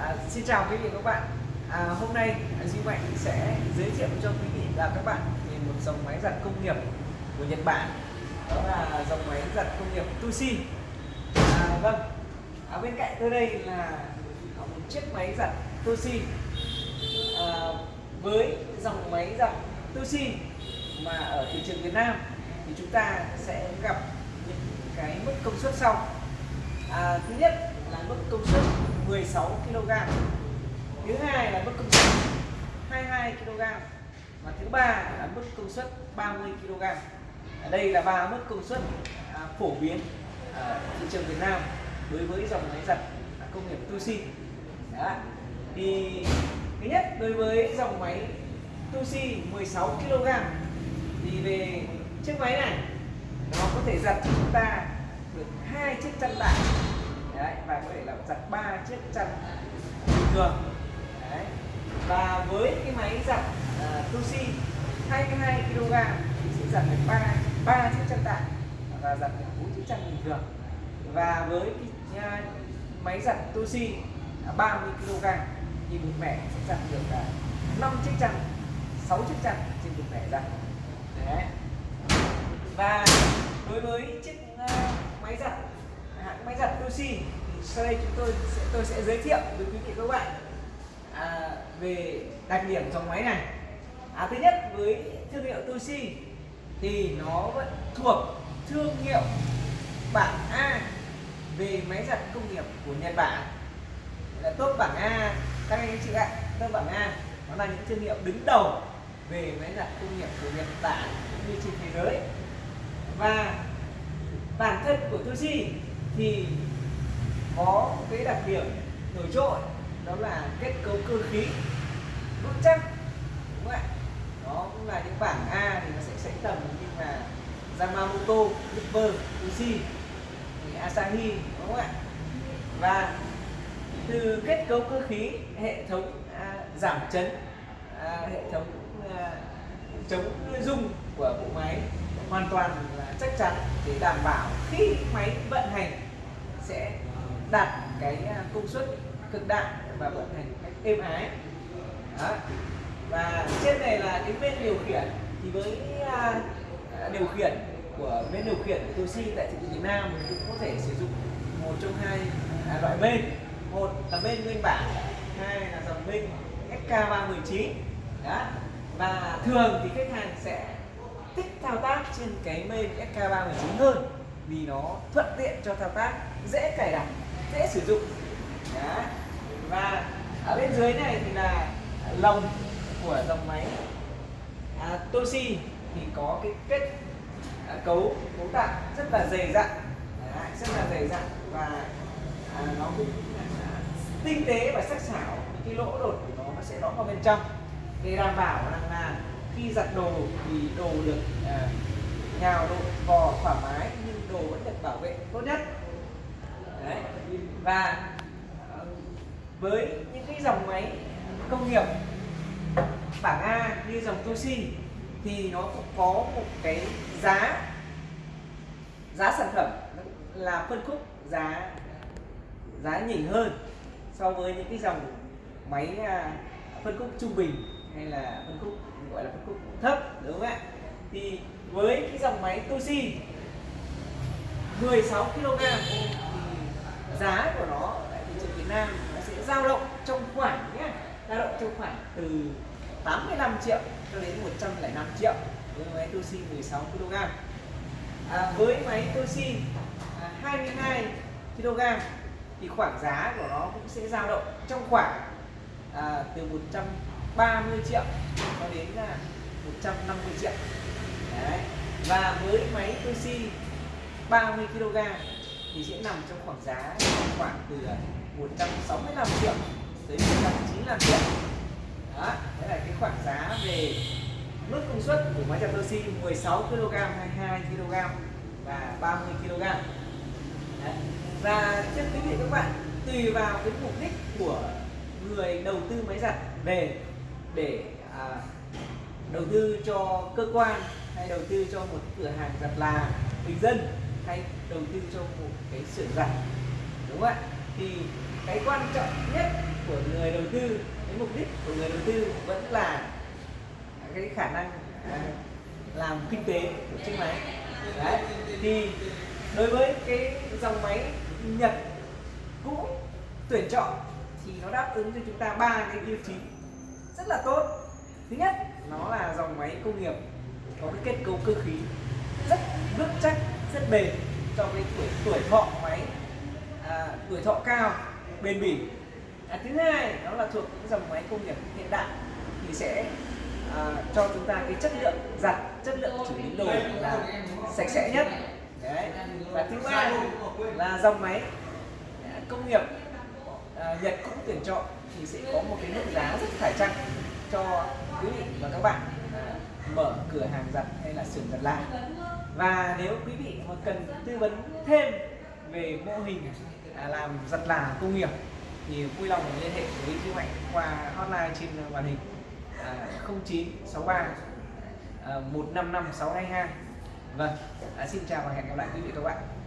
À, xin chào quý vị và các bạn. À, hôm nay à, Duy Mạnh sẽ giới thiệu cho quý vị và các bạn về một dòng máy giặt công nghiệp của Nhật Bản. Đó là dòng máy giặt công nghiệp Tushi. À, vâng. À, bên cạnh tôi đây là một chiếc máy giặt Tushi à, với dòng máy giặt Tushi mà ở thị trường Việt Nam thì chúng ta sẽ gặp những cái mức công suất sau. À, thứ nhất là mức công suất 16 kg thứ hai là mức công suất 22 kg và thứ ba là mức công suất 30 kg ở đây là ba mức công suất à, phổ biến ở thị trường Việt Nam đối với dòng máy giặt công nghiệp Tushi Đó. thì thứ nhất đối với dòng máy Tushi 16 kg thì về chiếc máy này nó có thể giặt cho chúng ta được hai chiếc chăn tải. Đấy, và có thể là giặt ba chiếc chăn bình thường Đấy. và với cái máy giặt uh, Tushi 22 kg thì sẽ giặt được ba ba chiếc chăn tạm và giặt được bốn chiếc chăn bình thường và với cái uh, máy giặt Tusi uh, 30 kg thì một mẻ sẽ giặt được à, uh, 5 chiếc chăn 6 chiếc chăn trên một mẻ giặt Đấy. và đối với chiếc uh, máy giặt hãng máy giặt Toshi sau đây chúng tôi sẽ tôi sẽ giới thiệu với quý vị các bạn à, về đặc điểm dòng máy này. À, thứ nhất với thương hiệu Toshi thì nó vẫn thuộc thương hiệu bảng A về máy giặt công nghiệp của Nhật Bản. Là top bảng A. Các anh chị ạ top bảng A nó là những thương hiệu đứng đầu về máy giặt công nghiệp của Nhật Bản cũng như trên thế giới. Và bản thân của Toshi thì có cái đặc điểm nổi trội đó là kết cấu cơ khí vững chắc đúng không ạ? Đó cũng là những bảng A thì nó sẽ sánh tầm như là Yamamoto, Nipper, Uzi, Asahi đúng không ạ? Và từ kết cấu cơ khí hệ thống à, giảm chấn à, hệ thống à, chống rung của bộ máy hoàn toàn là chắc chắn để đảm bảo khi máy vận hành sẽ đạt cái à, công suất cực đại và vận hành cách êm ái. Đó. và trên này là cái bên điều khiển. Thì với à, à, điều khiển của bên điều khiển của Toshi tại thị trường Việt Nam mình cũng có thể sử dụng một trong hai loại bên. Một là bên nguyên bản, hai là dòng bên SK319 đó. Và thường thì khách hàng sẽ thích thao tác trên cái main SK319 hơn vì nó thuận tiện cho thao tác, dễ cài đặt dễ sử dụng. Đó. và ở bên dưới này thì là lồng của dòng máy. À, Toshi thì có cái kết à, cấu cấu tạo rất là dày dặn. Đó, rất là dày dặn và à, nó cũng à, tinh tế và sắc sảo. Cái lỗ đột của nó nó sẽ lõm vào bên trong. Để đảm bảo rằng là khi giặt đồ thì đồ được à, nhào độ vò thoải mái nhưng đồ vẫn được bảo vệ tốt nhất. Đấy. và ờ, với những cái dòng máy công nghiệp bảng A như dòng Toshi thì nó cũng có một cái giá giá sản phẩm là phân khúc giá giá nhỉnh hơn so với những cái dòng máy à, phân khúc trung bình hay là phân khúc, gọi là phân khúc thấp, đúng không ạ thì với cái dòng máy Toshi 16 kg giá của nó tại thị trường Việt Nam nó sẽ dao động trong khoảng nhé dao động trong khoảng từ 85 triệu cho đến 105 triệu với máy Toshi 16 kg à, với máy Toshi à, 22 kg thì khoảng giá của nó cũng sẽ dao động trong khoảng à, từ 130 triệu cho đến là 150 triệu Đấy. và với máy Toshi 30 kg thì sẽ nằm trong khoảng giá khoảng từ à, 165 triệu tới 195 triệu đó đấy là cái khoảng giá về mức công suất của máy giặt Toshi 16 kg 22 kg và 30 kg đấy. và trước quý vị các bạn tùy vào cái mục đích của người đầu tư máy giặt về để à, đầu tư cho cơ quan hay đầu tư cho một cửa hàng giặt là bình dân hay đầu tư cho một cái xưởng giặt đúng không ạ? Thì cái quan trọng nhất của người đầu tư cái mục đích của người đầu tư vẫn là cái khả năng à, làm kinh tế của chiếc máy. Đấy thì đối với cái dòng máy Nhật cũ tuyển chọn thì nó đáp ứng cho chúng ta ba cái tiêu chí rất là tốt. Thứ nhất nó là dòng máy công nghiệp có cái kết cấu cơ khí rất vững chắc rất bền cho cái tuổi tuổi thọ máy à, tuổi thọ cao bền bỉ. À, thứ hai đó là thuộc những dòng máy công nghiệp hiện đại thì sẽ à, cho chúng ta cái chất lượng giặt chất lượng xử lý đồ là sạch sẽ nhất. Đấy. và thứ ba là dòng máy à, công nghiệp à, Nhật cũng tuyển chọn thì sẽ có một cái mức giá rất phải chăng cho quý vị và các bạn à, mở cửa hàng giặt hay là xưởng giặt là và nếu quý vị mà cần tư vấn thêm về mô hình à, làm giặt là công nghiệp, thì vui lòng liên hệ với chị Mạnh qua hotline trên màn hình 0963 155 622 vâng à, xin chào và hẹn gặp lại quý vị các bạn.